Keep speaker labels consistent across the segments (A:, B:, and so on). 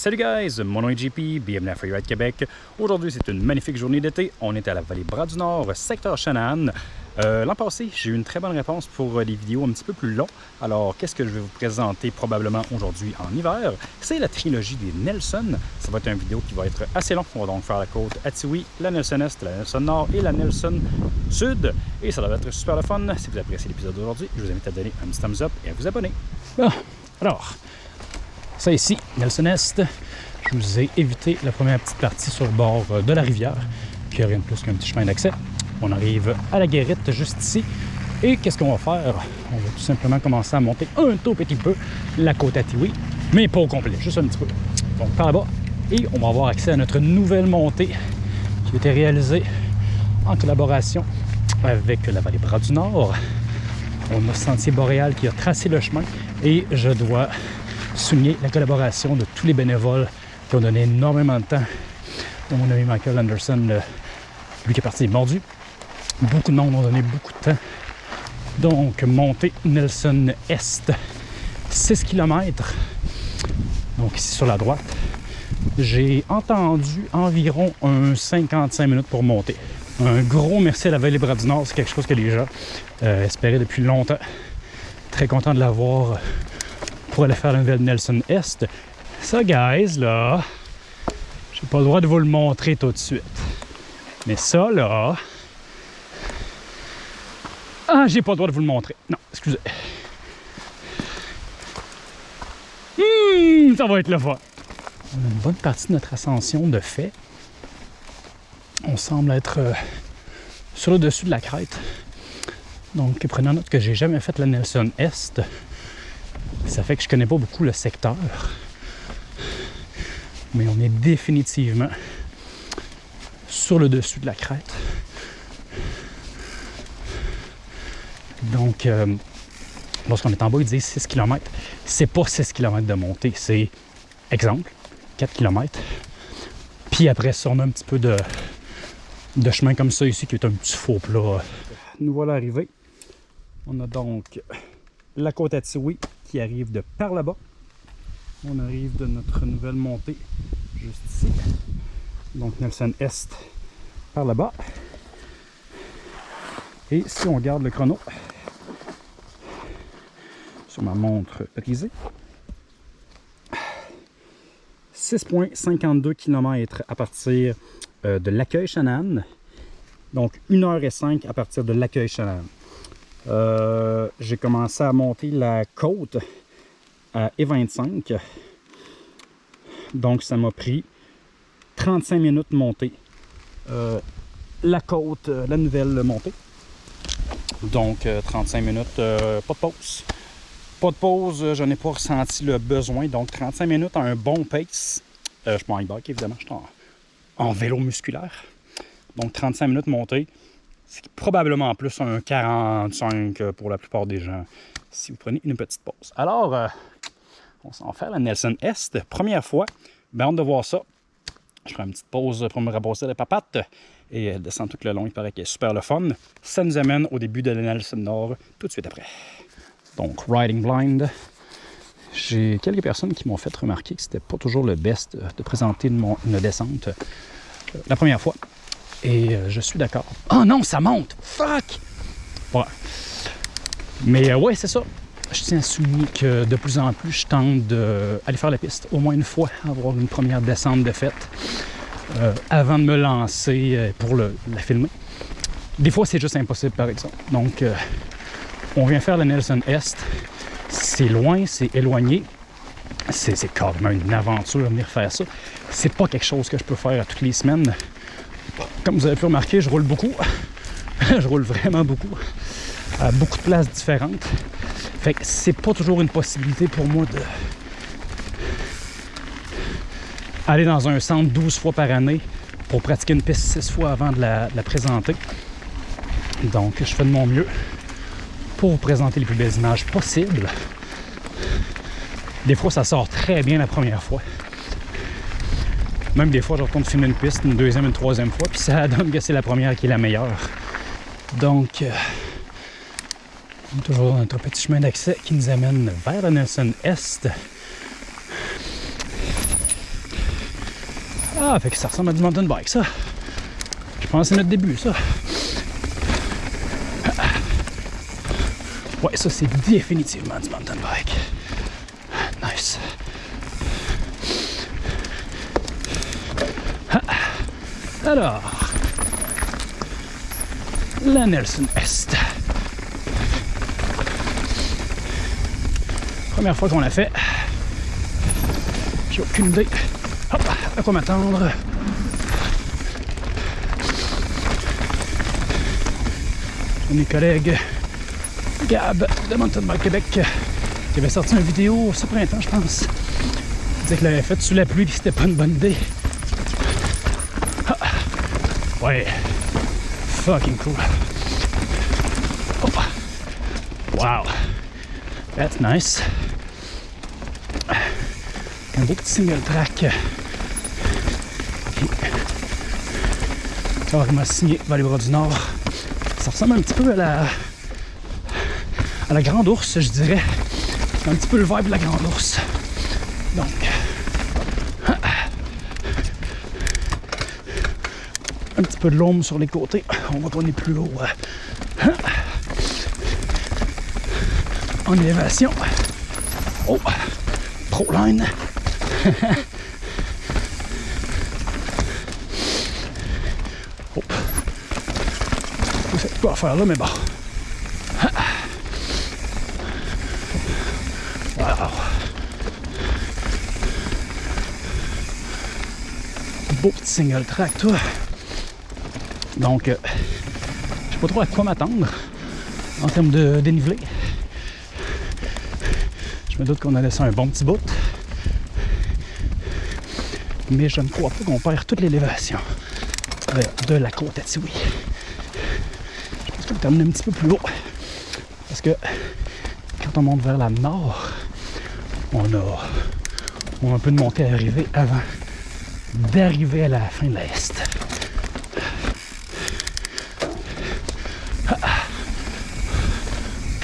A: Salut guys, mon nom est JP, bienvenue à Freeride Québec. Aujourd'hui, c'est une magnifique journée d'été. On est à la vallée Bras du Nord, secteur Shannon. Euh, L'an passé, j'ai eu une très bonne réponse pour des vidéos un petit peu plus longues. Alors, qu'est-ce que je vais vous présenter probablement aujourd'hui en hiver? C'est la trilogie des Nelson. Ça va être une vidéo qui va être assez longue. On va donc faire la côte Atiwi, la Nelson Est, la Nelson Nord et la Nelson Sud. Et ça va être super le fun. Si vous appréciez l'épisode d'aujourd'hui, je vous invite à donner un petit thumbs up et à vous abonner. Bon, alors, ça ici, Nelson Est, je vous ai évité la première petite partie sur le bord euh, de la rivière, qui a rien de plus qu'un petit chemin d'accès. On arrive à la guérite juste ici. Et qu'est-ce qu'on va faire? On va tout simplement commencer à monter un tout petit peu la côte à Tiwi, mais pas au complet, juste un petit peu. Donc par là-bas, et on va avoir accès à notre nouvelle montée qui a été réalisée en collaboration avec la vallée Bras du Nord. On a Sentier Boréal qui a tracé le chemin et je dois souligner la collaboration de tous les bénévoles qui ont donné énormément de temps, dont mon ami Michael Anderson, lui qui est parti mordu. Beaucoup de monde ont donné beaucoup de temps. Donc, montée Nelson Est, 6 km. Donc, ici sur la droite. J'ai entendu environ un 55 minutes pour monter. Un gros merci à la Vallée Bras du Nord, c'est quelque chose que les gens euh, espéraient depuis longtemps. Très content de l'avoir pour aller faire nouvelle Nelson Est. Ça, guys, là, j'ai pas le droit de vous le montrer tout de suite. Mais ça, là... Ah, j'ai pas le droit de vous le montrer. Non, excusez. Hum, ça va être le fun. On a une bonne partie de notre ascension de fait. On semble être euh, sur le dessus de la crête. Donc, prenant note que j'ai jamais fait la Nelson Est, ça fait que je connais pas beaucoup le secteur. Mais on est définitivement sur le dessus de la crête. Donc, euh, lorsqu'on est en bas, ils disent 6 km. C'est pas 6 km de montée, c'est, exemple, 4 km. Puis après ça, on a un petit peu de, de chemin comme ça ici qui est un petit faux plat. Nous voilà arrivés. On a donc la côte à Tiwi qui arrive de par là-bas. On arrive de notre nouvelle montée juste ici. Donc Nelson Est par là-bas. Et si on garde le chrono sur ma montre brisée, 6,52 km à partir de l'accueil Shannon. Donc 1h05 à partir de l'accueil Shannon. Euh, j'ai commencé à monter la côte à E25. Donc ça m'a pris 35 minutes monter euh, la côte, euh, la nouvelle montée. Donc 35 minutes, pas de pause. Pas de pause, je n'ai pas ressenti le besoin. Donc 35 minutes à un bon pace. je suis en e-bike évidemment, je suis en vélo musculaire. Donc 35 minutes montée. C'est probablement plus un 45 pour la plupart des gens si vous prenez une petite pause. Alors, euh, on s'en fait la Nelson Est. Première fois, ben hâte de voir ça. Je prends une petite pause pour me rabrosser les papates et elle descend tout le long. Il paraît qu'elle est super le fun. Ça nous amène au début de la Nelson Nord tout de suite après. Donc, Riding Blind. J'ai quelques personnes qui m'ont fait remarquer que c'était pas toujours le best de présenter une, descente euh, la première fois. Et euh, je suis d'accord. Oh non, ça monte! Fuck! Ouais. Mais euh, ouais, c'est ça. Je tiens à souligner que de plus en plus, je tente d'aller faire la piste au moins une fois, avoir une première descente de fête euh, avant de me lancer pour la filmer. Des fois, c'est juste impossible, par exemple. Donc, on vient faire la Nelson Est. C'est loin, c'est éloigné. C'est carrément une aventure venir faire ça. C'est pas quelque chose que je peux faire toutes les semaines. Comme vous avez pu remarquer, je roule beaucoup. je roule vraiment beaucoup. À beaucoup de places différentes. Fait que c'est pas toujours une possibilité pour moi de aller dans un centre 12 fois par année pour pratiquer une piste 6 fois avant de la, de la présenter. Donc, je fais de mon mieux pour vous présenter les plus belles images possibles. Des fois, ça sort très bien la première fois. Même des fois, je retourne filmer une piste, une deuxième, une troisième fois, puis ça donne que c'est la première qui est la meilleure. Donc, euh, toujours notre petit chemin d'accès qui nous amène vers la Nelson Est. Ah, fait que ça ressemble à du mountain bike, ça. Je pense que c'est notre début, ça. Ouais, ça, c'est définitivement du mountain bike. Nice. Alors, la Nelson Est. Première fois qu'on l'a fait. J'ai aucune idée Hop, à quoi m'attendre? Mes collègues Gab de Mountain Bike Québec qui avait sorti une vidéo ce printemps, je pense. Il disait qu'il l'avait fait sous la pluie et c'était pas une bonne idée. Fucking cool. Oh. Wow. That's nice. Un beau petit single track. Vois, il m'a signé vers les bras du Nord. Ça ressemble un petit peu à la à la grande ours, je dirais. Un petit peu le vibe de la grande ours. Donc. Un petit peu de l'ombre sur les côtés. On voit qu'on est plus haut. En élévation. Oh! Pro line. oh. Je sais pas faire là, mais bon. beau petit single track, toi. Donc, euh, je sais pas trop à quoi m'attendre en termes de dénivelé. Je me doute qu'on a laissé un bon petit bout. Mais je ne crois pas qu'on perd toute l'élévation euh, de la côte à Tiwi. Je pense qu'on va terminer un petit peu plus haut. Parce que quand on monte vers la nord, on a, on a un peu de montée à arriver avant d'arriver à la fin de l'Est.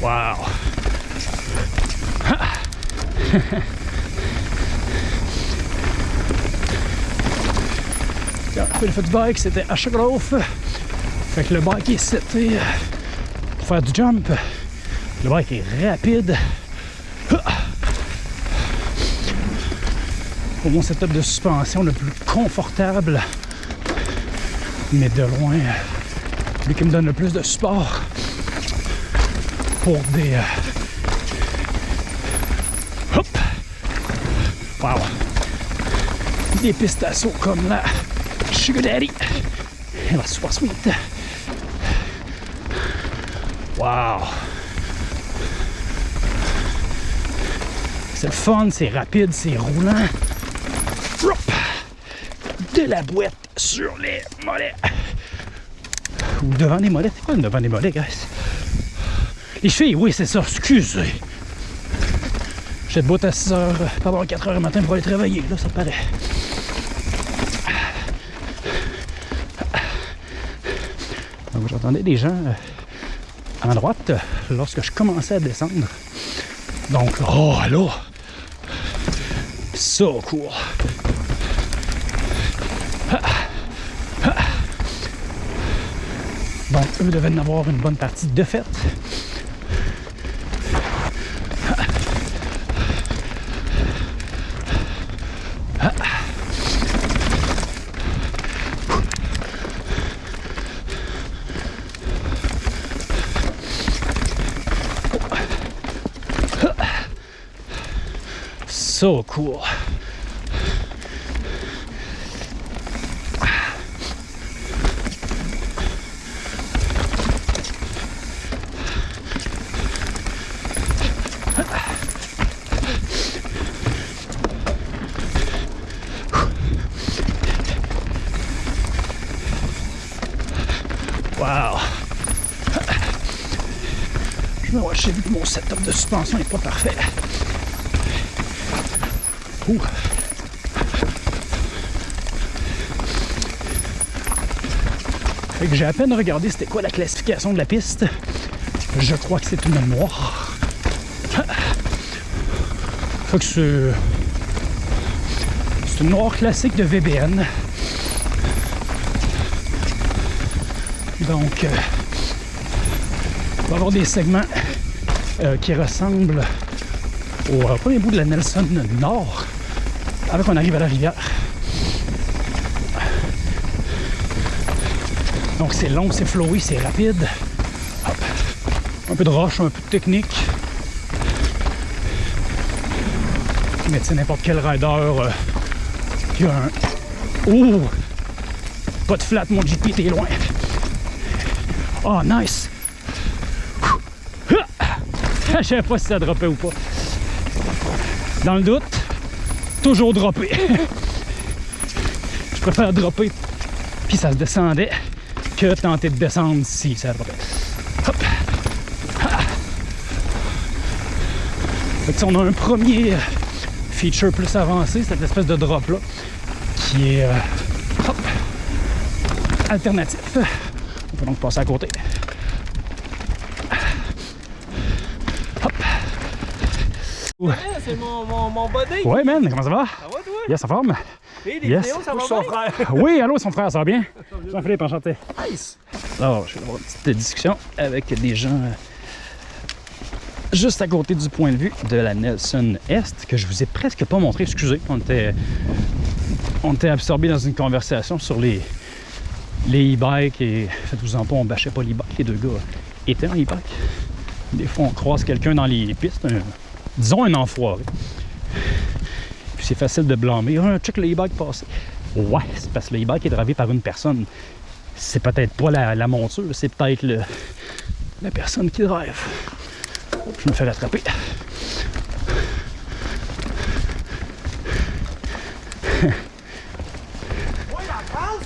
A: Wow! Le fait du bike, c'était à Sugarloaf. Fait que le bike est seté pour faire du jump. Le bike est rapide. pour mon setup de suspension le plus confortable, mais de loin, lui qui me donne le plus de support pour des. Euh, hop! Wow! Des d'assaut comme la Sugar Daddy et la Super Sweet. Wow! C'est le fun, c'est rapide, c'est roulant de la boîte sur les mollets. Ou devant les mollets. C'est quoi devant les mollets, guys? Les filles, oui, c'est ça. Excusez. J'ai de boîte à 6 h, pardon, 4 h du matin pour aller travailler. Là, ça paraît. Donc, j'entendais des gens à euh, droite lorsque je commençais à descendre. Donc, oh, là! So cool! Donc, eux devaient en avoir une bonne partie de fait. j'ai vu que mon setup de suspension n'est pas parfait. Ouh. Fait que j'ai à peine regardé c'était quoi la classification de la piste. Je crois que c'est une mémoire. Fait que c'est... C'est une noire classique de VBN. Donc, euh, on va avoir des segments euh, qui ressemblent au euh, premier bout de la Nelson Nord, avant qu'on arrive à la rivière. Donc c'est long, c'est flowy, c'est rapide. Un peu de roche, un peu de technique. Mais tu sais, n'importe quel rider euh, qui a un... Ouh! Pas de flat, mon GP, t'es loin. Oh, nice! Je savais pas si ça droppait ou pas. Dans le doute, toujours dropper. Je préfère dropper puis ça se descendait que tenter de descendre si ça droppait. Hop. Ah. Fait que, on a un premier feature plus avancé, cette espèce de drop là, qui est euh, alternatif. On peut donc passer à côté.
B: Ouais, c'est mon, mon, mon body.
A: Ouais, man, comment ça va?
B: Ça va, toi?
A: Yes, ça forme.
B: Et les
A: Yes.
B: vidéos, ça va
C: Son
B: bien?
C: frère.
A: Oui, allô, son frère, ça va bien? Jean-Philippe, enchanté.
B: Nice.
A: Alors, je vais avoir une petite discussion avec des gens euh, juste à côté du point de vue de la Nelson Est, que je vous ai presque pas montré, excusez. On était, on était absorbés dans une conversation sur les les e-bikes et faites-vous en pas, on bâchait pas l'e-bike, les deux gars étaient en e-bike. Des fois, on croise quelqu'un dans les pistes, un- disons un enfoiré. Puis c'est facile de blâmer. Ah, check le e-bike passé. Ouais, c'est parce que le e-bike est drivé par une personne c'est peut-être pas la, monture, c'est peut-être la personne qui drive. Je me fais rattraper.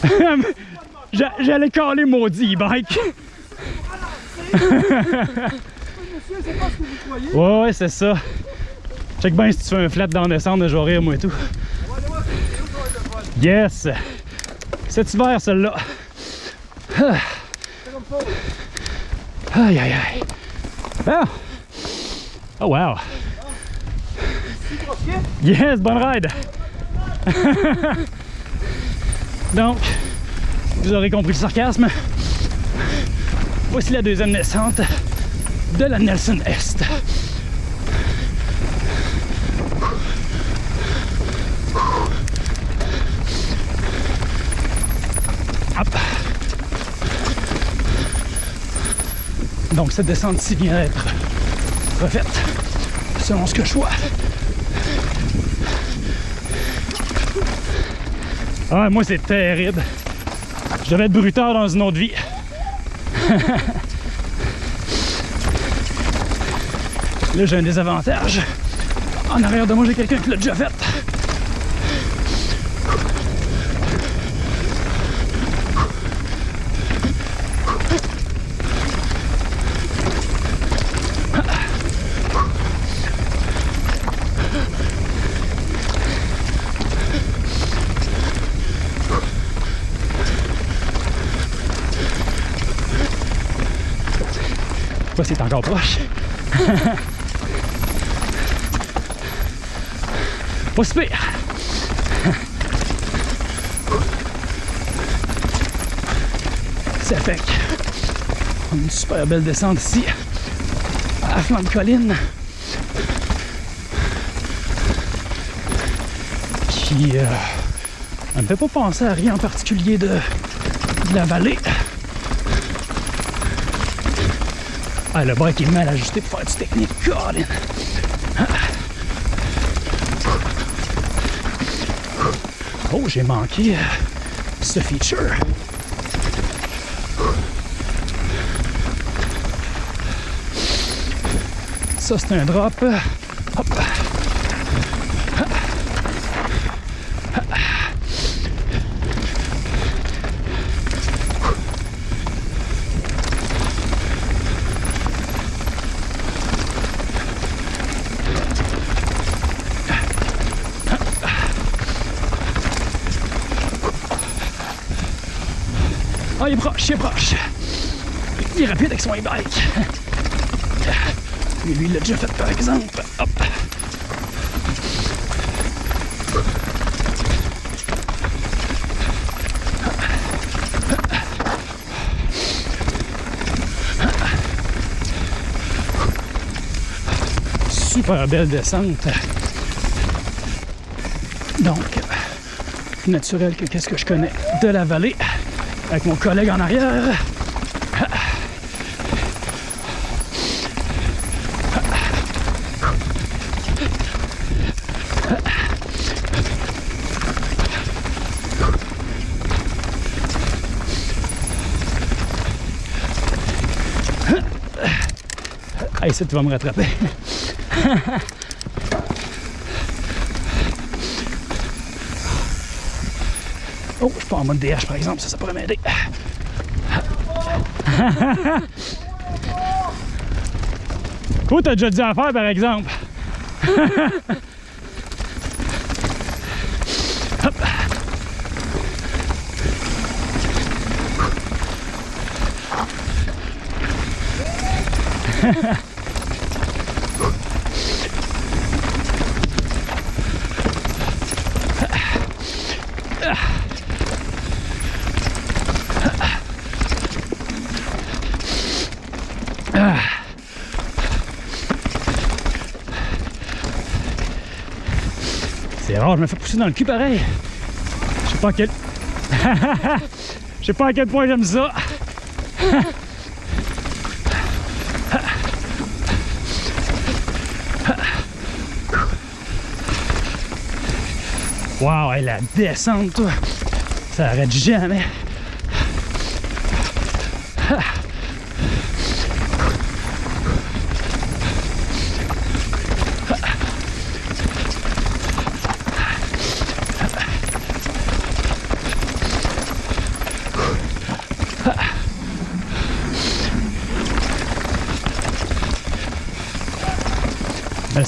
A: J'a- J'allais caler maudit e-bike.
B: C'est.
A: Ouais, ouais, c'est ça. Check bien si tu fais un flat dans la descente, je vais rire, moi et tout. Yes! Cet hiver, celle-là.
B: C'est.
A: Aïe, aïe, aïe. Ah! Oh, wow! Yes, bonne ride! Donc, vous aurez compris le sarcasme. Voici la deuxième naissante de la Nelson Est. Hop. Donc cette descente-ci vient d'être refaite selon ce que je vois. Ah, moi, c'est terrible. Je devais être brutal dans une autre vie. J'ai un désavantage. En arrière de moi, j'ai quelqu'un qui l'a déjà fait. C'est encore proche. Pas si pire. Ça fait une super belle descente ici à la flanc de colline qui euh, ne me fait pas penser à rien en particulier de, la vallée. Ah, le break est mal ajusté pour faire du technique. Colin. Oh, j'ai manqué euh, ce feature. Ça, c'est un drop. proche, il est proche. Il est rapide avec son e-bike. Lui, lui, il l'a déjà fait par exemple. Hop. super belle descente. Donc, naturel que qu'est-ce que je connais de la vallée avec mon collègue en arrière. Hey, ça, tu me rattraper. oh, je suis pas en mode DH par exemple, ça, ça pourrait m'aider. Toi, t'as déjà dit à faire par exemple? Hop. Rare, je me fais pousser dans le cul pareil. Je sais pas à quel. Je sais pas à quel point j'aime ça. Wow, la descente, toi. Ça arrête jamais.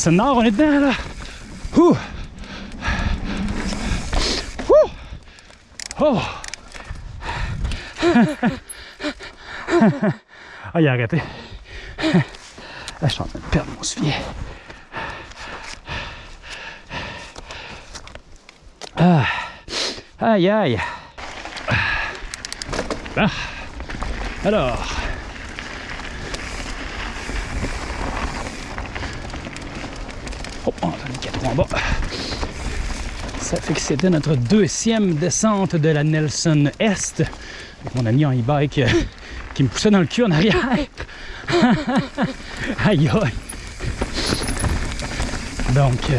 A: Le nord, on est dedans là. Ouh. Ouh. Oh. ah, il a arrêté. Là, je suis en train de perdre mon soulier. Ah. Aïe, aïe. Ah. Alors. On a mis 4 en bas. Ça fait que c'était notre deuxième descente de la Nelson Est. Avec mon ami en e-bike euh, qui me poussait dans le cul en arrière. aïe aïe. Donc, euh,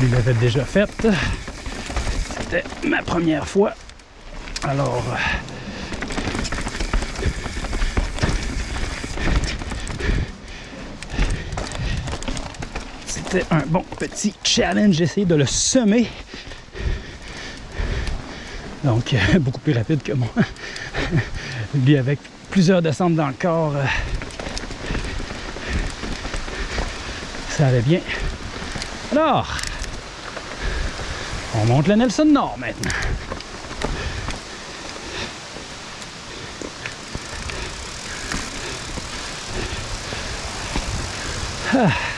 A: lui l'avait déjà faite. C'était ma première fois. Alors, euh, un bon petit challenge. J'ai de le semer. Donc, euh, beaucoup plus rapide que moi. Lui, avec plusieurs descentes dans le corps, euh, ça allait bien. Alors, on monte le Nelson Nord maintenant. Ah.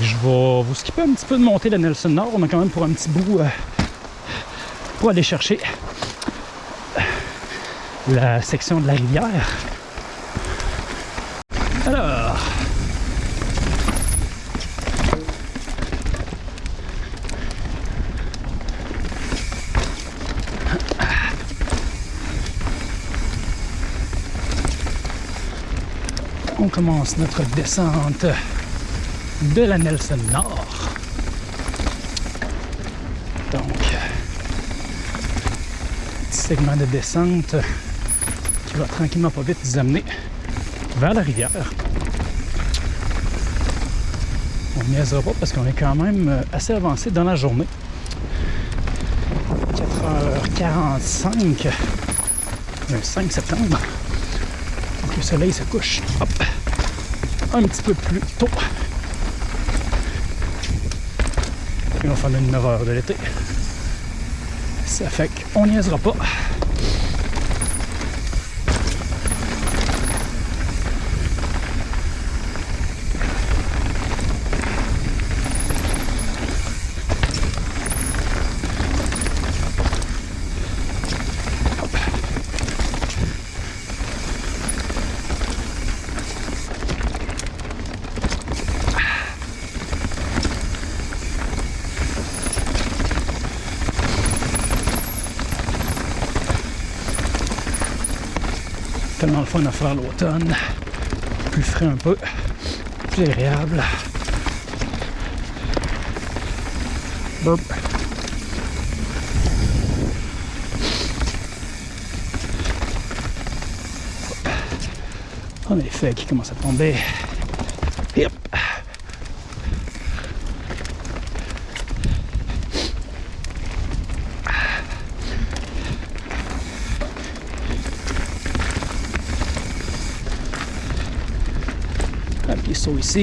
A: Je vais vous skipper un petit peu de monter la Nelson Nord. On a quand même pour un petit bout euh, pour aller chercher la section de la rivière. Alors, on commence notre descente de la Nelson Nord. Donc, petit segment de descente qui va tranquillement pas vite nous amener vers la rivière. On n'y pas parce qu'on est quand même assez avancé dans la journée. 4h45 le 5 septembre. Donc le soleil se couche un petit peu plus tôt. Il va faire une 9 heures de l'été. Ça fait qu'on niaisera pas. À faire l'automne. Plus frais un peu, plus agréable. En effet, qui commence à tomber. Yep. Un petit saut Ça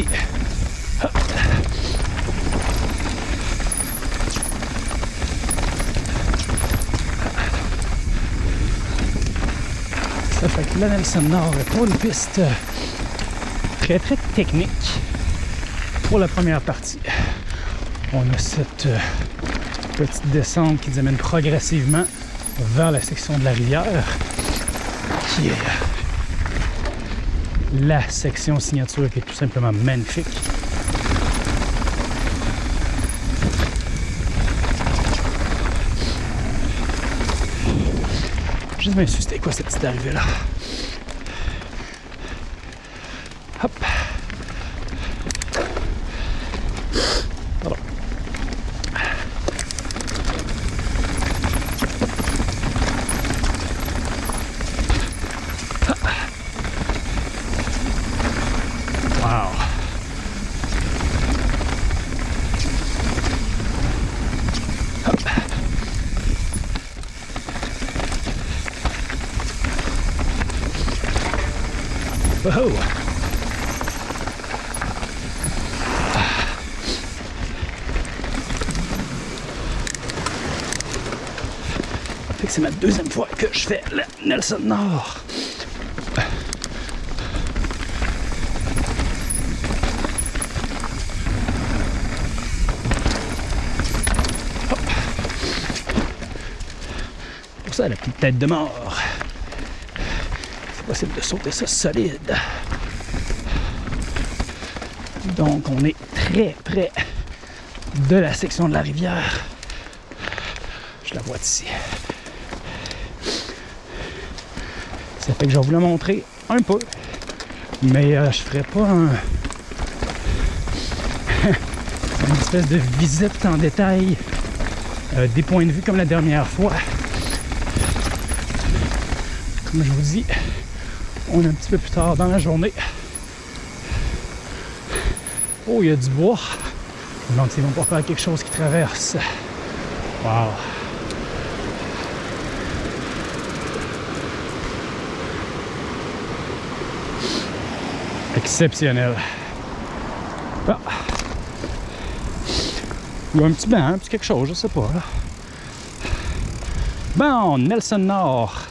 A: fait que la Nelson Nord est pour une piste très très technique pour la première partie. On a cette euh, petite descente qui nous amène progressivement vers la section de la rivière qui est euh, la section signature qui est tout simplement magnifique. Juste c'était quoi cette petite arrivée là? Hop. C'est ma deuxième fois que je fais le Nelson Nord. Hop. Pour ça, la petite tête de mort. C'est possible de sauter ça solide. Donc, on est très près de la section de la rivière. Je la vois d'ici. Ça fait je vais vous le montrer un peu. Mais euh, je ferai pas un... une espèce de visite en détail euh, des points de vue comme la dernière fois. Comme je vous dis, on est un petit peu plus tard dans la journée. Oh, il y a du bois. Donc, ils vont pas faire quelque chose qui traverse. Wow. Exceptionnel. Ah. Il y a un petit banc, un petit quelque chose, je sais pas. Bon, Nelson Nord.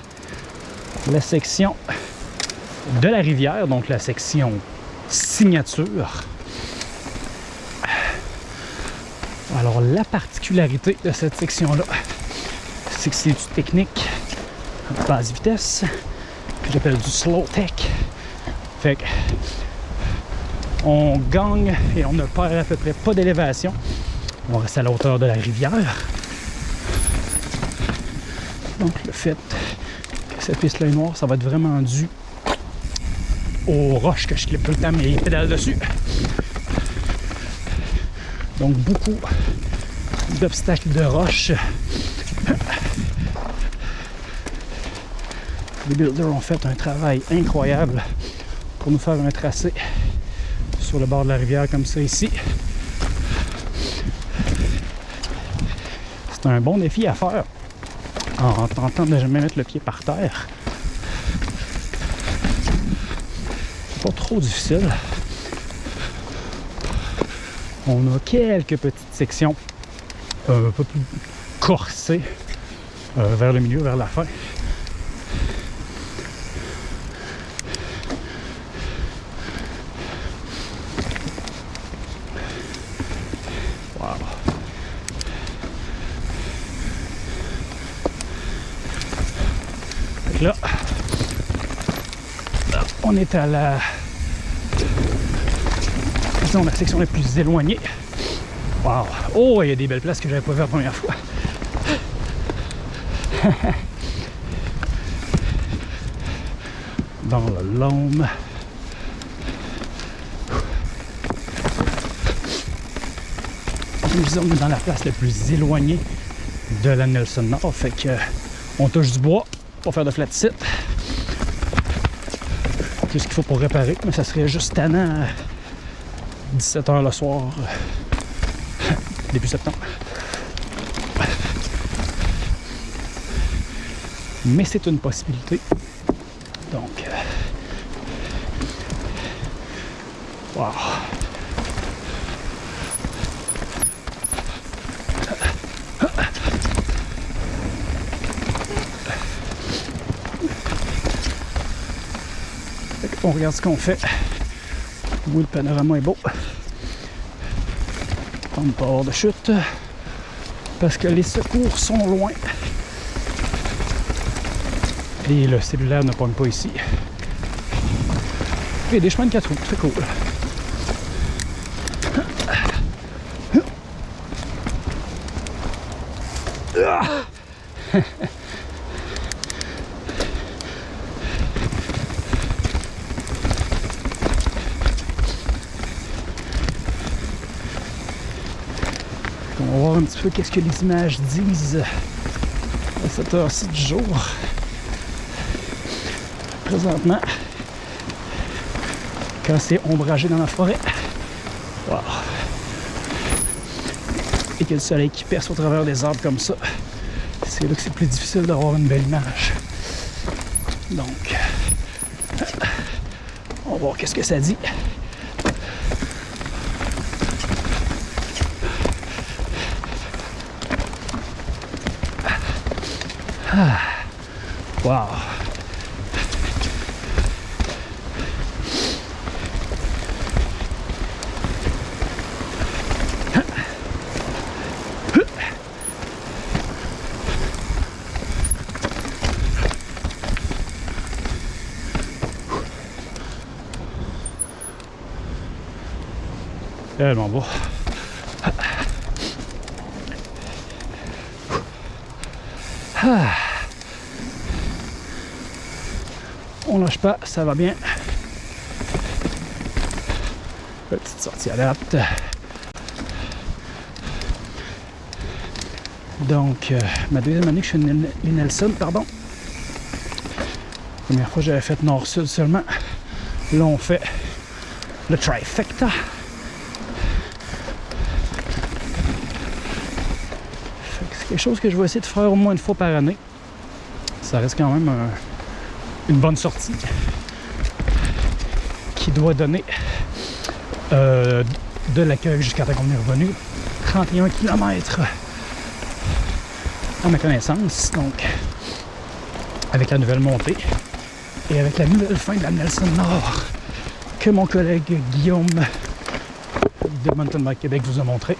A: La section de la rivière, donc la section signature. Alors, la particularité de cette section-là, c'est que c'est du technique basse vitesse, que j'appelle du slow tech. On gagne et on ne perd à peu près pas d'élévation. On reste à la hauteur de la rivière. Donc, le fait que cette piste-là est noire, ça va être vraiment dû aux roches que je clippe tout le temps mes pédales dessus. Donc beaucoup d'obstacles de roches. Les builders ont fait un travail incroyable pour nous faire un tracé sur le bord de la rivière comme ça ici. C'est un bon défi à faire en tentant de jamais mettre le pied par terre. pas trop difficile. On a quelques petites sections un peu plus corsées euh, vers le milieu, vers la fin. Wow. Fait que là, on est à la disons la section la plus éloignée Wow. oh il y a des belles places que j'avais pas vues la première fois dans le Lôme. Nous sommes dans la place la plus éloignée de la Nelson Nord, fait que on touche du bois pour faire de flat sit. Ce qu'il faut pour réparer, mais ça serait juste tannant à 17h le soir, début septembre. Mais c'est une possibilité. Donc, euh, wow. On regarde ce qu'on fait. Oui, le panorama est beau. On ne pas hors de chute. Parce que les secours sont loin. Et le cellulaire ne pogne pas ici. A des chemins de 4 roues, très cool. Qu'est-ce que les images disent à cette heure-ci du jour. Présentement, quand c'est ombragé dans la forêt, et que le soleil qui perce au travers des arbres comme ça, c'est là que c'est plus difficile d'avoir une belle image. Donc, on va voir qu'est-ce que ça dit. Ah. Wow. On pas, ça va bien. Petite sortie à l'apte. Donc, euh, ma deuxième année que je suis les Nelson, pardon. Première fois, j'avais fait nord-sud seulement. Là, on fait le trifecta. C'est quelque chose que je vais essayer de faire au moins une fois par année. Ça reste quand même un, une bonne sortie qui doit donner euh, de l'accueil jusqu'à temps qu'on est revenu. 31 km à ma connaissance donc avec la nouvelle montée et avec la nouvelle fin de la Nelson Nord que mon collègue Guillaume de Mountain Bike Québec vous a montré.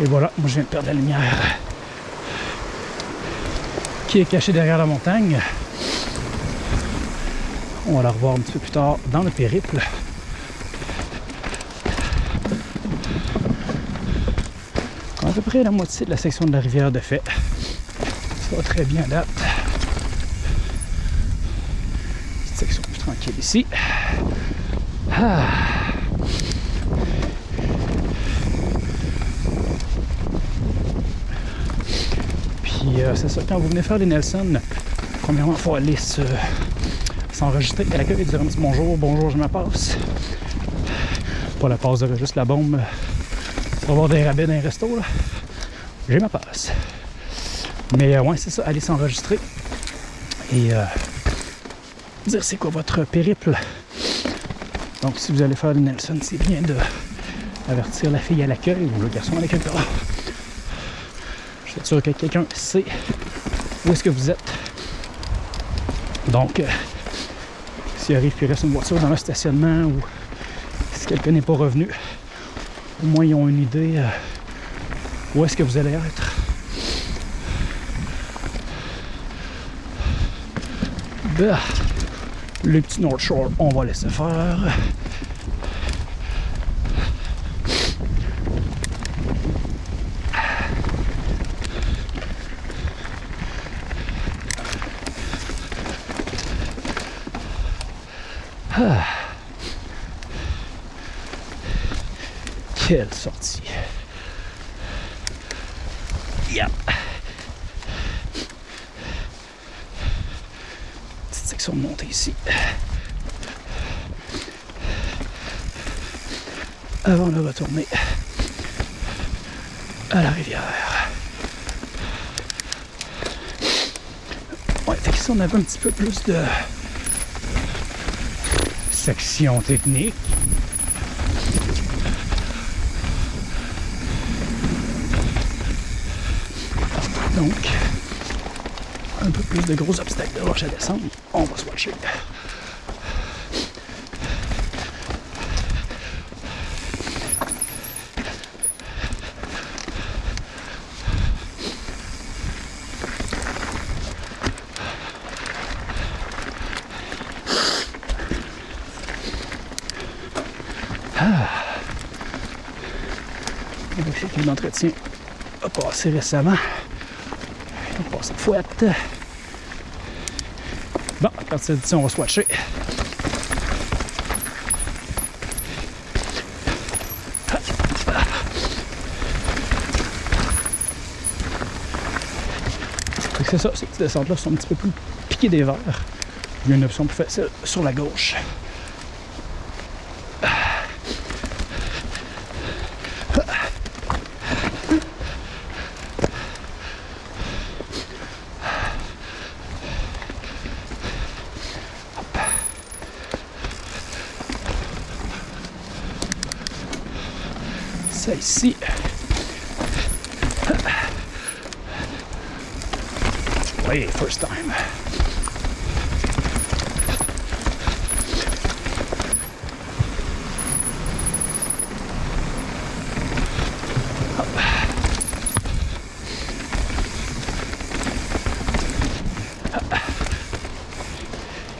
A: Et voilà, moi je viens de perdre la lumière qui est cachée derrière la montagne on va la revoir un petit peu plus tard dans le périple. À peu près la moitié de la section de la rivière de fait. Ça va très bien date. Petite section plus tranquille ici. Ah. Puis euh, c'est ça, quand vous venez faire les Nelson, premièrement, il faut aller se s'enregistrer à l'accueil, dire un petit bonjour, bonjour, je me passe. Pas la passe de juste la bombe pour avoir des rabais dans les restos, là. J'ai ma passe. Mais euh, ouais, c'est ça, aller s'enregistrer et euh, dire c'est quoi votre périple. Donc si vous allez faire le Nelson, c'est bien de avertir la fille à l'accueil ou le garçon à l'accueil. Je suis sûr que quelqu'un sait où est-ce que vous êtes. Donc, euh, s'il arrive qu'il reste une voiture dans le stationnement ou si quelqu'un n'est pas revenu, au moins ils ont une idée euh, où est-ce que vous allez être? Bah, le petit North Shore, on va laisser faire. Quelle sortie. Yep. Petite section de montée ici. Avant de retourner à la rivière. Ouais, fait qu'ici on avait un petit peu plus de technique. Donc, un peu plus de gros obstacles de roche à descendre. On va se watcher. On va a passé récemment. On passe fouette. Bon, à partir d'ici, on va swatcher. C'est ça, ces petites descentes-là sont un petit peu plus piquées des verres. Il y a une option plus facile sur la gauche. Ça ici. Oui, first time.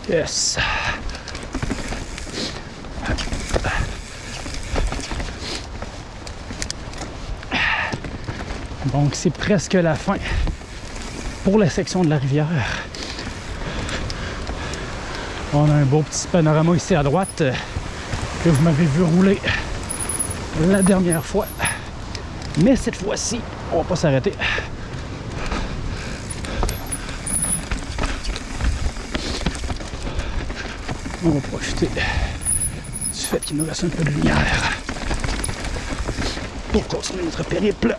A: Yes. Donc c'est presque la fin pour la section de la rivière. On a un beau petit panorama ici à droite euh, que vous m'avez vu rouler la dernière fois. Mais cette fois-ci, on va pas s'arrêter. On va profiter du fait qu'il nous reste un peu de lumière pour continuer notre périple.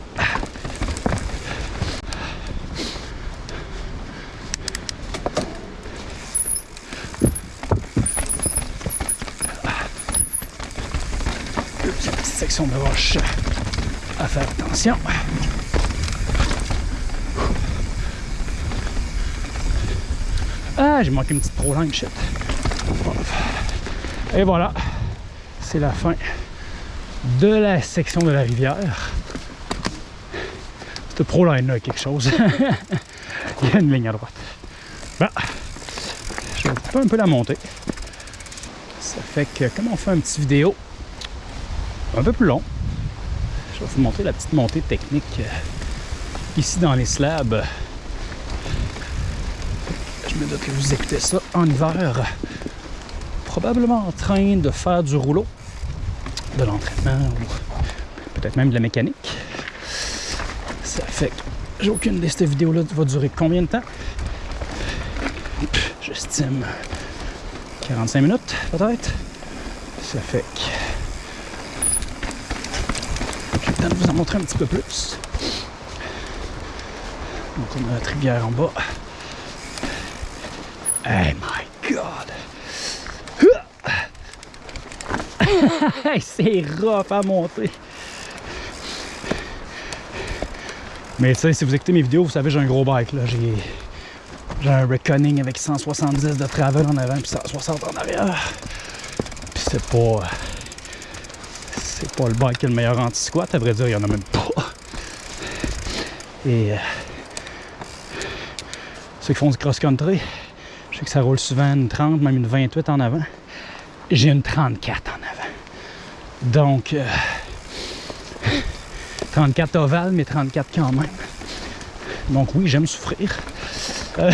A: Une de roche à faire attention. Ah, j'ai manqué une petite pro line, shit. Et voilà, c'est la fin de la section de la rivière. Cette pro line là quelque chose. Il y a une ligne à droite. Bon, je vais un peu la montée. Ça fait que comme on fait une petite vidéo un peu plus long, je vais vous montrer la petite montée technique euh, ici dans les slabs. Je me doute que vous écoutez ça en hiver probablement en train de faire du rouleau, de l'entraînement ou peut-être même de la mécanique. Ça fait que j'ai aucune idée cette vidéo-là va durer combien de temps? J'estime 45 minutes peut-être. Ça fait que j'ai le temps de vous en montrer un petit peu plus. Donc on a la rivière en bas. Hey my god! c'est rough à monter. Mais tu sais, si vous écoutez mes vidéos, vous savez, j'ai un gros bike. là. J'ai j'ai un Reckoning avec 170 de travel en avant puis 160 en arrière. Puis c'est pas... C'est pas le bike qui est le meilleur anti-squat. À vrai dire, il y en a même pas. Et... Euh, ceux qui font du cross-country, je sais que ça roule souvent une 30, même une 28 en avant. J'ai une 34 en avant. Donc, euh, 34 ovales, mais 34 quand même. Donc oui, j'aime souffrir. Euh,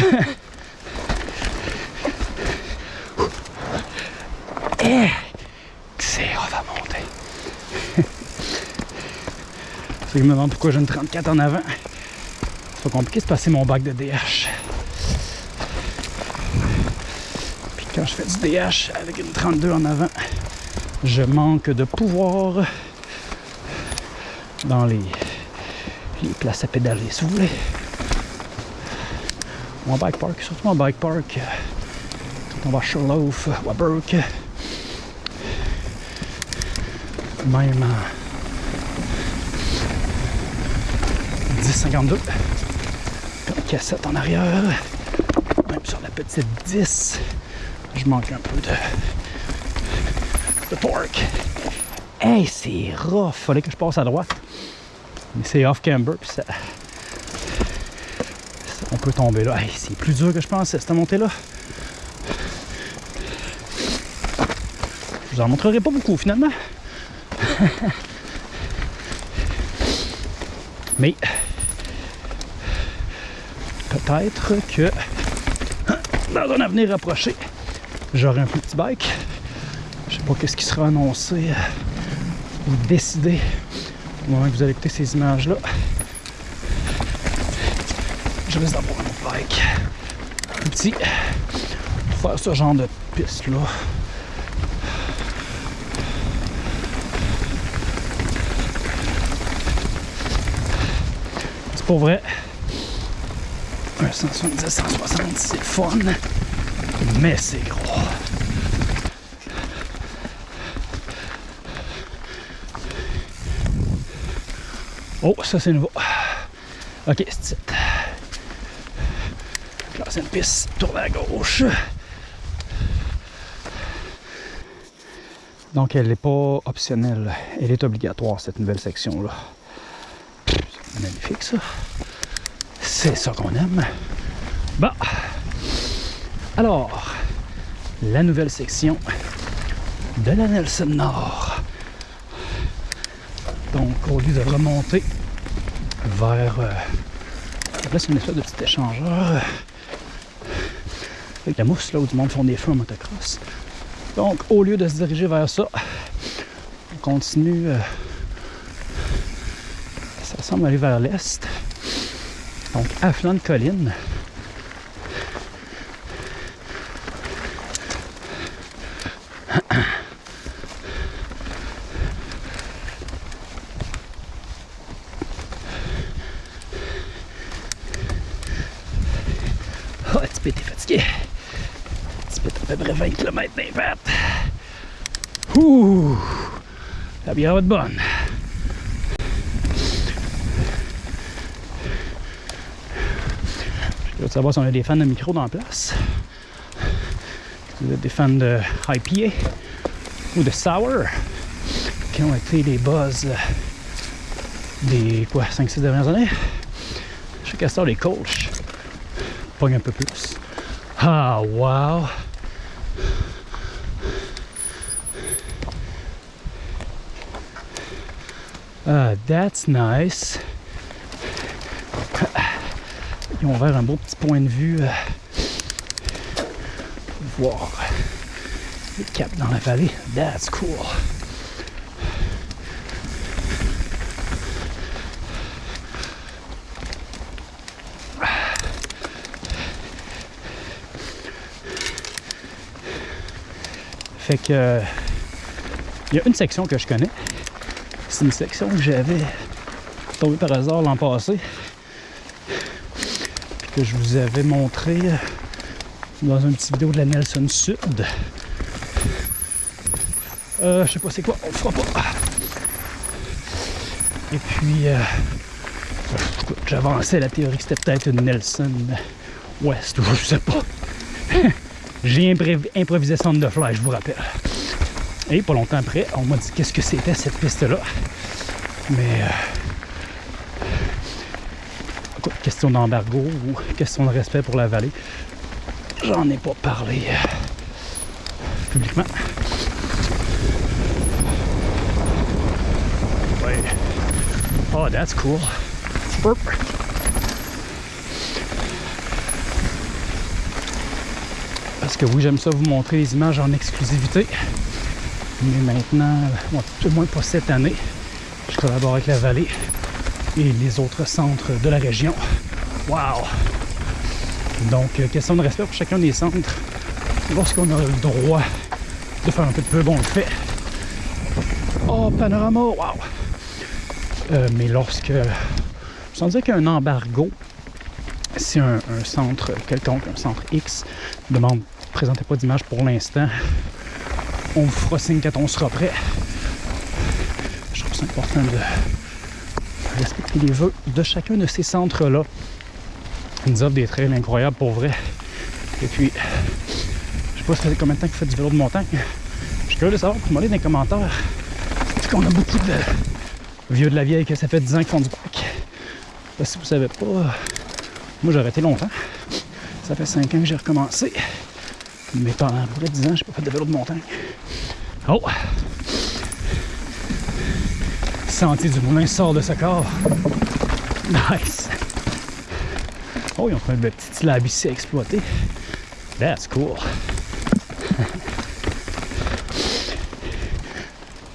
A: Eh! C'est on va monter. Je me demande pourquoi j'ai une 34 en avant. C'est pas compliqué de passer mon bac de DH. Puis quand je fais du DH avec une 32 en avant, je manque de pouvoir dans les, places à pédaler, si vous voulez. Mon bike park, surtout mon bike park, euh, quand on va à à Burke, même en 10,52, une cassette en arrière, même sur la petite 10, je manque un peu de, de torque. Hey, c'est rough! Fallait que je passe à droite. Mais c'est off-camber, puis ça, on peut tomber là. Hey, c'est plus dur que je pensais, cette montée-là. Je vous en montrerai pas beaucoup, finalement. Mais peut-être que dans un avenir rapproché, j'aurai un plus petit bike. Je sais pas qu'est-ce qui sera annoncé euh, ou décidé au moment que vous allez écouter ces images-là. Je risque d'avoir un autre bike petit pour faire ce genre de piste-là. C'est pour vrai. Un 170, 160, c'est fun, mais c'est gros. Oh, ça c'est nouveau. Ok, c'est it. Là, c'est une piste, tourne à gauche. Donc, elle n'est pas optionnelle. Elle est obligatoire, cette nouvelle section-là. C'est magnifique, ça. C'est ça qu'on aime. Bon. Alors, la nouvelle section de la Nelson Nord. Donc, au lieu de remonter vers... Euh, là, c'est une espèce de petit échangeur euh, avec la mousse, là où du monde font des feux en motocross. Donc, au lieu de se diriger vers ça, on continue... Euh, ça semble aller vers l'est. Donc, à flanc de colline. Oh, un petit peu t'es fatigué. Un petit peu à peu près 20 km d'impact. Ouh! La bière va être bonne. Je veux savoir si on a des fans de micro dans la place. Si vous êtes des fans de IPA ou de Sour qui ont été les buzz des quoi 5-6 dernières années. Je sais qu'à ça, les Colch pogne un peu plus. Ah, wow! Ah, that's nice. Ils ont ouvert un beau petit point de vue euh, pour voir le cap dans la vallée. That's cool. Fait que euh, il y a une section que je connais. C'est une section que j'avais tombé par hasard l'an passé. Que je vous avais montré dans une petite vidéo de la Nelson Sud. Euh, je sais pas c'est quoi, on fera pas. Et puis, euh, j'avançais la théorie que c'était peut-être une Nelson West, ou je sais pas. J'ai improvisé ça the fly, je vous rappelle. Et pas longtemps après, on m'a dit qu'est-ce que c'était cette piste-là. Mais, euh, question d'embargo ou question de respect pour la vallée, j'en ai pas parlé euh, publiquement. Ouais. Oh, that's cool. Parce que oui, j'aime ça vous montrer les images en exclusivité. Mais maintenant, tout au moins pas cette année, je collabore avec la vallée et les autres centres de la région. Wow! Donc, euh, question de respect pour chacun des centres. Lorsqu'on a le droit de faire un peu de pub, on le fait. Oh, panorama, wow! Euh, mais lorsque, sans dire qu'un embargo, si un, un centre quelconque, un centre X, demande présentez pas d'image pour l'instant, on vous fera signe quand on sera prêt. Je trouve ça important de respecter les vœux de chacun de ces centres-là. Ils nous offrent des trails incroyables pour vrai. Et puis, je sais pas ça fait combien de temps que vous faites du vélo de montagne? Je suis curieux de savoir, pour demander dans les commentaires. C'est qu'on a beaucoup de vieux de la vieille que ça fait 10 ans qu'ils font du que si vous savez pas, moi j'ai arrêté longtemps. Ça fait 5 ans que j'ai recommencé. Mais pendant près de 10 ans, j'ai pas fait de vélo de montagne. Oh! Sentier du moulin sort de ce corps. Nice! Oh, ils ont trouvé un petit slab ici à exploiter. That's cool.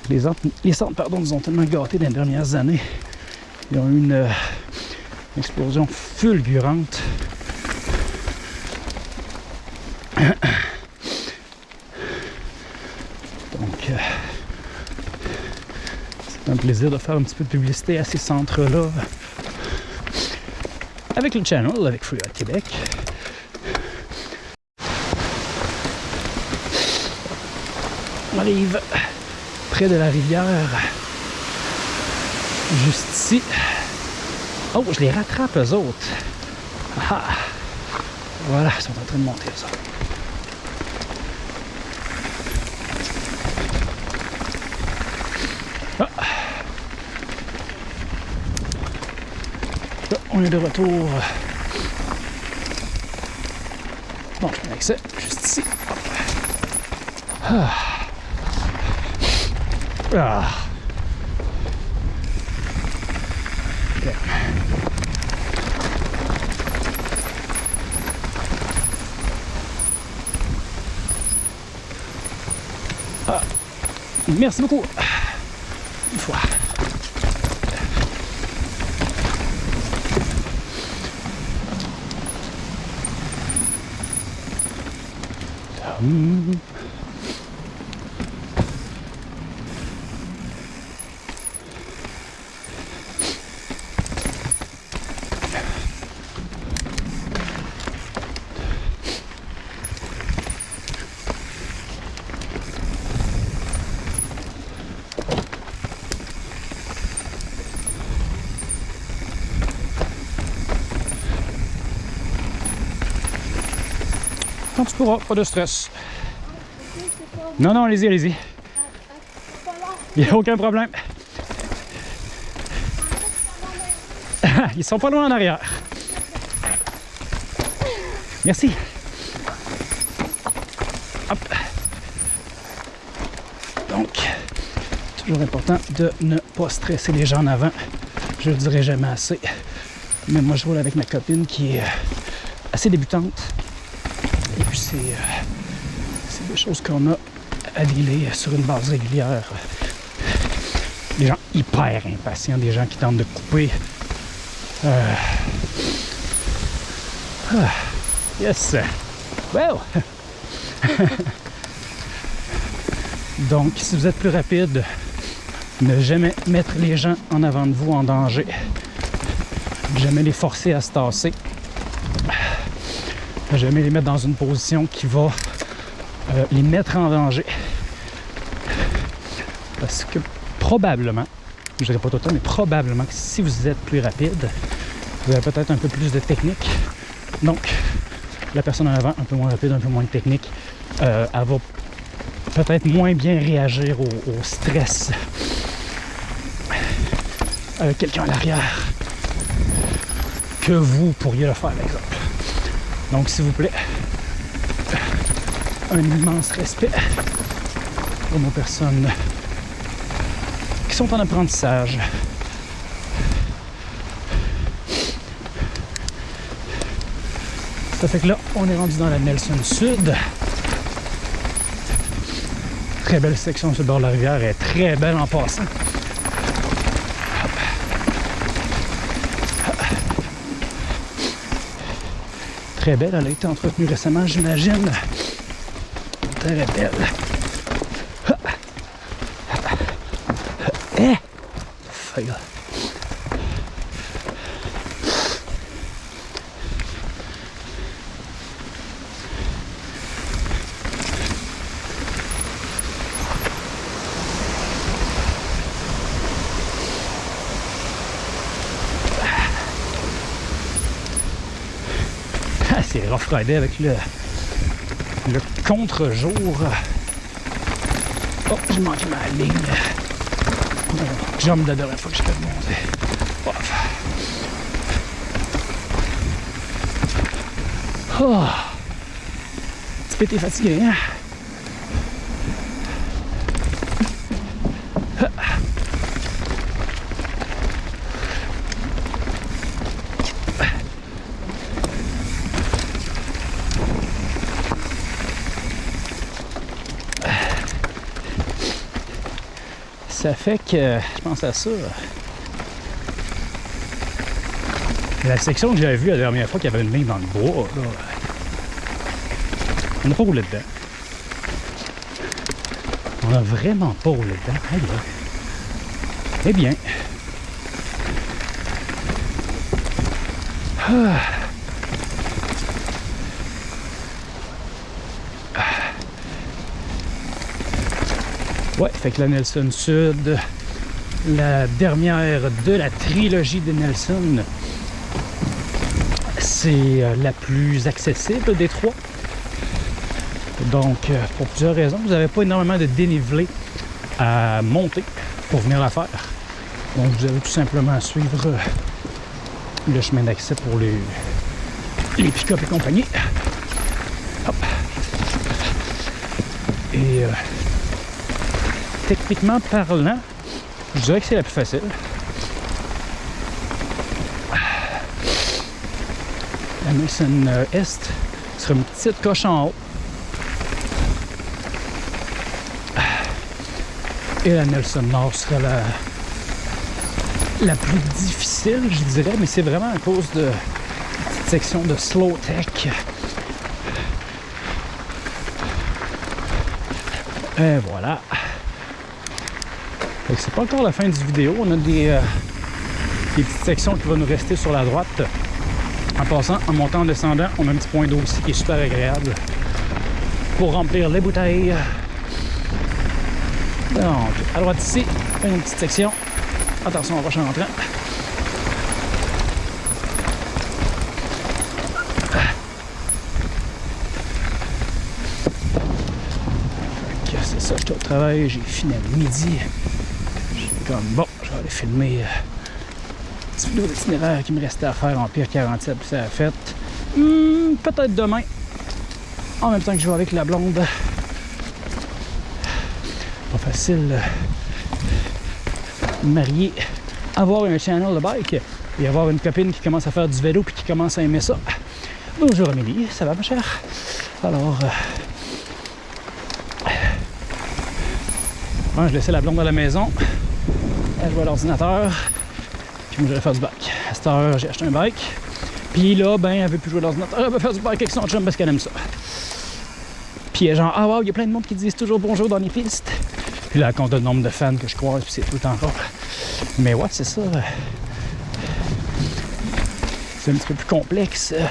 A: Les, les centres pardon, nous ont tellement gâtés dans les dernières années. Ils ont eu une, euh, une explosion fulgurante. Donc, euh, c'est un plaisir de faire un petit peu de publicité à ces centres-là avec le channel, avec Free Art Québec. On arrive près de la rivière, juste ici. Oh, je les rattrape eux autres. Ah, voilà, ils sont en train de monter eux autres. De retour. Bon, accès juste ici. Ah. Ah. Ah. Merci beaucoup. Une fois. Hum. Tu pourras, pas de stress. Non, non, allez-y, allez-y. Il n'y a aucun problème. Ils sont pas loin en arrière. Merci. Hop. Donc, toujours important de ne pas stresser les gens en avant. Je le dirai jamais assez. Mais moi, je roule avec ma copine qui est assez débutante. Euh, c'est des choses qu'on a à dealer sur une base régulière. Des gens hyper impatients, des gens qui tentent de couper. Euh, ah, yes! Well! Donc, si vous êtes plus rapide, ne jamais mettre les gens en avant de vous en danger. Jamais les forcer à se tasser. Jamais les mettre dans une position qui va euh, les mettre en danger. Parce que probablement, je dirais pas tout le temps, mais probablement que si vous êtes plus rapide, vous avez peut-être un peu plus de technique. Donc, la personne en avant, un peu moins rapide, un peu moins de technique, euh, elle va peut-être moins bien réagir au, au stress avec quelqu'un à l'arrière que vous pourriez le faire, par exemple. Donc, s'il vous plaît, un immense respect pour nos personnes qui sont en apprentissage. Ça fait que là, on est rendu dans la Nelson Sud. Très belle section sur le bord de la rivière. Est très belle en passant. Très belle. Elle a été entretenue récemment, j'imagine. Très belle. Eh! Ah, c'est Avec le, le contre-jour. Oh, j'ai manqué ma ligne. Mon de la dernière fois que je fais monter. Oh. Tu peux t'es fatigué, hein? Ça fait que, je pense à ça. La section que j'avais vue la dernière fois qu'il y avait une ligne dans le bois, là, on n'a pas roulé dedans. On n'a vraiment pas roulé dedans. Aïe. Eh bien. Ah. Ouais, fait que la Nelson Sud, la dernière de la trilogie de Nelson, c'est euh, la plus accessible des trois. Donc, euh, pour plusieurs raisons, vous n'avez pas énormément de dénivelé à monter pour venir la faire. Donc, vous avez tout simplement à suivre euh, le chemin d'accès pour les, les pick-up et compagnie. Hop. Et techniquement parlant, je dirais que c'est la plus facile. La Nelson euh, Est sera une petite coche en haut. Et la Nelson Nord sera la, la plus difficile, je dirais, mais c'est vraiment à cause de cette section de slow tech. Et voilà. C'est pas encore la fin du vidéo. On a des, euh, des petites sections qui vont nous rester sur la droite. En passant, en montant, en descendant, on a un petit point d'eau aussi qui est super agréable pour remplir les bouteilles. Donc, à droite ici, une petite section. Attention, on va en rentrant. C'est ça, j'étais au travail, j'ai fini à midi. Comme, bon, je vais aller filmer euh, un petit d'itinéraire qui me restait à faire en pire 47, puis ça a fait. Hmm, Peut-être demain, en même temps que je vais avec la blonde. Pas facile. euh, marié, avoir un channel de bike et avoir une copine qui commence à faire du vélo puis qui commence à aimer ça. Bonjour Amélie, ça va ma chère? Alors, euh, ouais, je laissais la blonde à la maison, elle à l'ordinateur, puis moi j'allais faire du bike. À cette heure, j'ai acheté un bike, puis là, ben, elle veut plus jouer à l'ordinateur, elle veut faire du bike avec son chum parce qu'elle aime ça. Puis elle genre, ah wow, il y a plein de monde qui disent toujours bonjour dans les pistes. Puis là, elle compte le nombre de fans que je croise, puis c'est tout rare. Mais ouais, c'est ça. C'est un petit peu plus complexe. euh,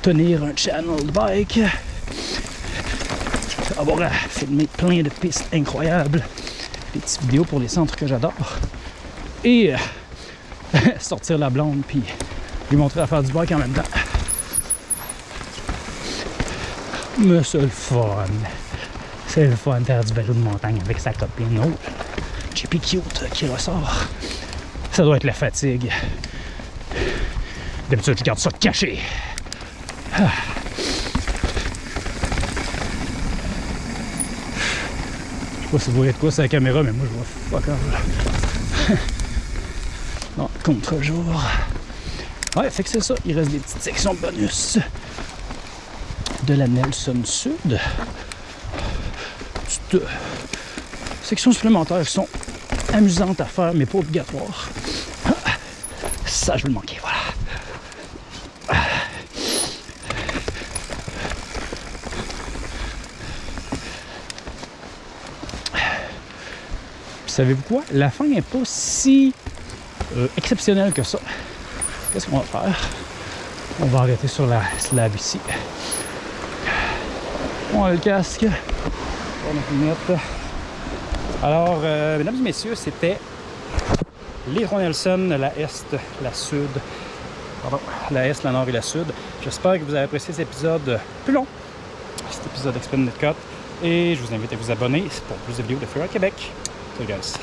A: Tenir un channel de bike. Avoir à filmer plein de pistes incroyables. Des petites vidéos pour les centres que j'adore. Et euh, sortir la blonde, puis lui montrer à faire du bike en même temps. Mais c'est le fun. C'est le fun faire du vélo de montagne avec sa copine. Oh, JP Cute qui ressort. Ça doit être la fatigue. D'habitude, je garde ça caché. Ah. Sais pas si vous voyez de quoi c'est la caméra, mais moi je vois fuck all. non, contre-jour. Ouais, fait que c'est ça. Il reste des petites sections bonus de la Nelson Sud. petites euh, sections supplémentaires qui sont amusantes à faire, mais pas obligatoires. Ah, Ça, je vais le manquer. Savez-vous quoi? La fin n'est pas si euh, exceptionnelle que ça. Qu'est-ce qu'on va faire? On va arrêter sur la slab ici. On a le casque. On a. Alors, euh, mesdames et messieurs, c'était l'Hydro Nelson, la Est, la Sud. Pardon, la Est, la Nord et la Sud. J'espère que vous avez apprécié cet épisode plus long. Cet épisode Explain Cut. Et je vous invite à vous abonner pour plus de vidéos de Freeride Québec. Salut guys.